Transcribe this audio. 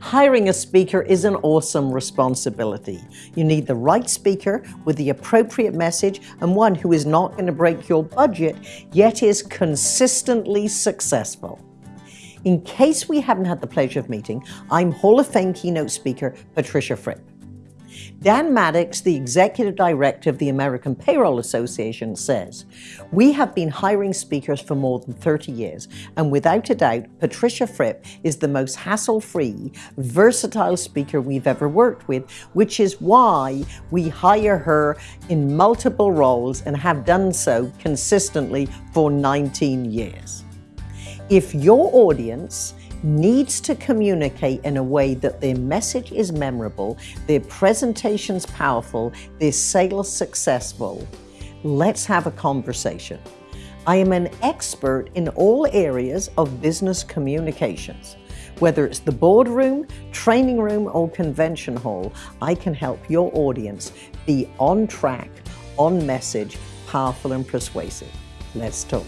Hiring a speaker is an awesome responsibility. You need the right speaker with the appropriate message and one who is not going to break your budget, yet is consistently successful. In case we haven't had the pleasure of meeting, I'm Hall of Fame keynote speaker Patricia Fripp. Dan Maddox, the executive director of the American Payroll Association, says, We have been hiring speakers for more than 30 years, and without a doubt, Patricia Fripp is the most hassle free, versatile speaker we've ever worked with, which is why we hire her in multiple roles and have done so consistently for 19 years. If your audience needs to communicate in a way that their message is memorable, their presentation's powerful, their sales successful, let's have a conversation. I am an expert in all areas of business communications. Whether it's the boardroom, training room, or convention hall, I can help your audience be on track, on message, powerful and persuasive. Let's talk.